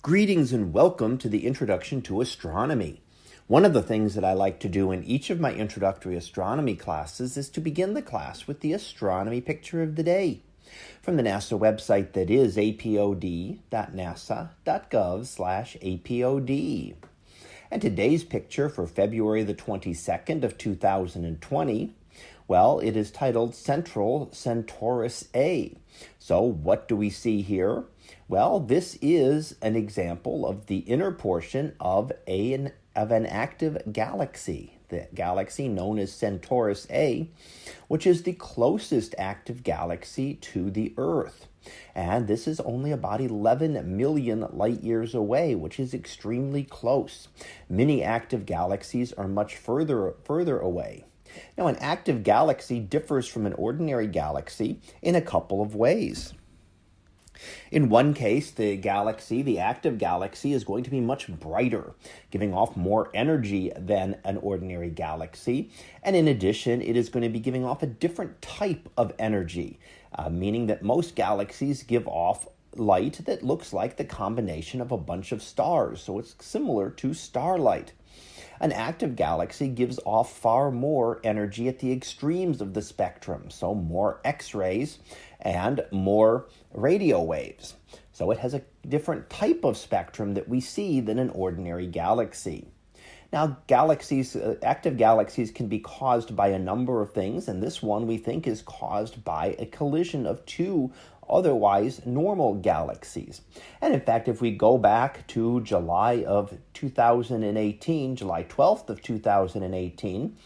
Greetings and welcome to the Introduction to Astronomy. One of the things that I like to do in each of my introductory astronomy classes is to begin the class with the astronomy picture of the day from the NASA website that is apod.nasa.gov/apod. And today's picture for February the 22nd of 2020, well, it is titled Central Centaurus A. So what do we see here? Well, this is an example of the inner portion of, a, of an active galaxy, the galaxy known as Centaurus A, which is the closest active galaxy to the Earth. And this is only about 11 million light years away, which is extremely close. Many active galaxies are much further, further away. Now, an active galaxy differs from an ordinary galaxy in a couple of ways. In one case, the galaxy, the active galaxy, is going to be much brighter, giving off more energy than an ordinary galaxy. And in addition, it is going to be giving off a different type of energy, uh, meaning that most galaxies give off light that looks like the combination of a bunch of stars. So it's similar to starlight. An active galaxy gives off far more energy at the extremes of the spectrum, so more X rays and more radio waves. So it has a different type of spectrum that we see than an ordinary galaxy. Now, galaxies, uh, active galaxies can be caused by a number of things, and this one we think is caused by a collision of two otherwise normal galaxies. And in fact, if we go back to July of 2018, July 12th of 2018,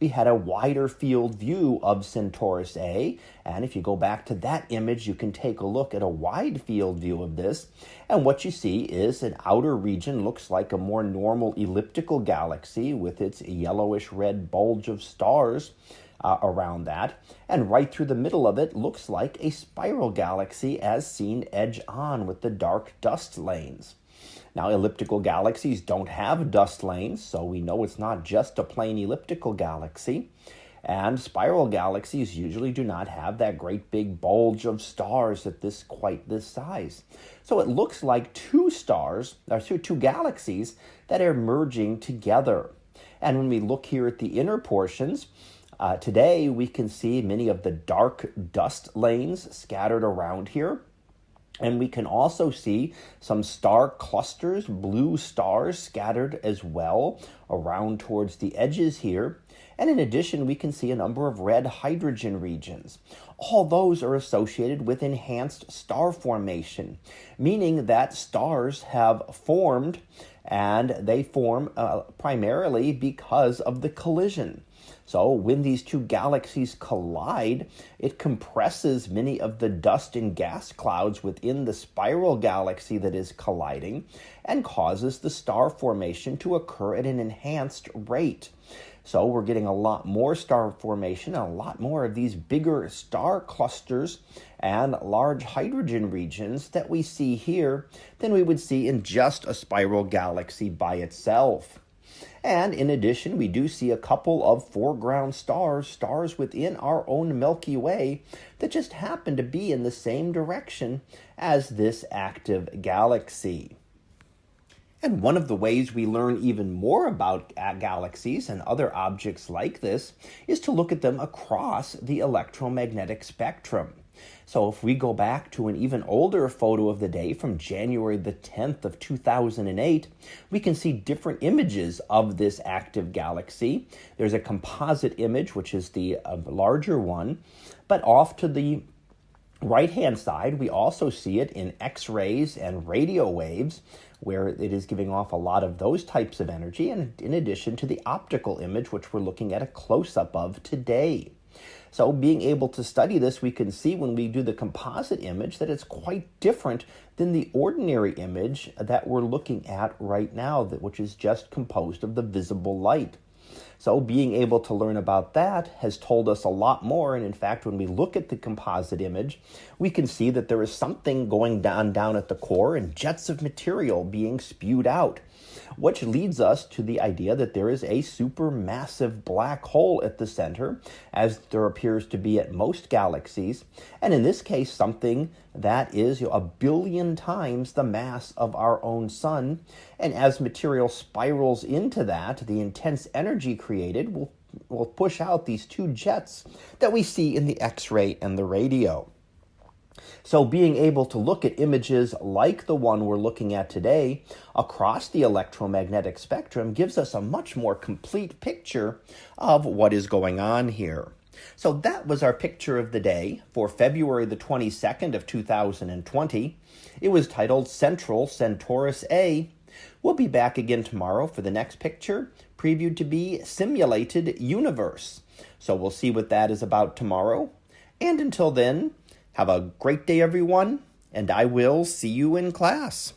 we had a wider field view of Centaurus A. And if you go back to that image, you can take a look at a wide field view of this. And what you see is an outer region looks like a more normal elliptical galaxy with its yellowish red bulge of stars uh, around that. And right through the middle of it looks like a spiral galaxy as seen edge on with the dark dust lanes. Now, elliptical galaxies don't have dust lanes, so we know it's not just a plain elliptical galaxy. And spiral galaxies usually do not have that great big bulge of stars at this quite this size. So it looks like two stars, or two, two galaxies that are merging together. And when we look here at the inner portions, uh, today, we can see many of the dark dust lanes scattered around here. And we can also see some star clusters, blue stars scattered as well around towards the edges here. And in addition, we can see a number of red hydrogen regions. All those are associated with enhanced star formation, meaning that stars have formed and they form uh, primarily because of the collision. So when these two galaxies collide, it compresses many of the dust and gas clouds within the spiral galaxy that is colliding and causes the star formation to occur at an enhanced rate. So we're getting a lot more star formation and a lot more of these bigger star clusters and large hydrogen regions that we see here than we would see in just a spiral galaxy by itself. And in addition, we do see a couple of foreground stars, stars within our own Milky Way, that just happen to be in the same direction as this active galaxy. And one of the ways we learn even more about galaxies and other objects like this is to look at them across the electromagnetic spectrum. So if we go back to an even older photo of the day from January the 10th of 2008, we can see different images of this active galaxy. There's a composite image, which is the uh, larger one, but off to the right hand side, we also see it in X rays and radio waves, where it is giving off a lot of those types of energy, and in addition to the optical image, which we're looking at a close up of today. So being able to study this, we can see when we do the composite image that it's quite different than the ordinary image that we're looking at right now, which is just composed of the visible light. So being able to learn about that has told us a lot more. And in fact, when we look at the composite image, we can see that there is something going down down at the core and jets of material being spewed out. which leads us to the idea that there is a supermassive black hole at the center, as there appears to be at most galaxies, and in this case, something that is you know, a billion times the mass of our own sun. And as material spirals into that, the intense energy will, will push out these two jets that we see in the X ray and the radio. So, being able to look at images like the one we're looking at today across the electromagnetic spectrum gives us a much more complete picture of what is going on here. So that was our picture of the day for February the 22nd of 2020. It was titled Central Centaurus A. We'll be back again tomorrow for the next picture, previewed to be Simulated Universe. So we'll see what that is about tomorrow. And until then, have a great day, everyone, and I will see you in class.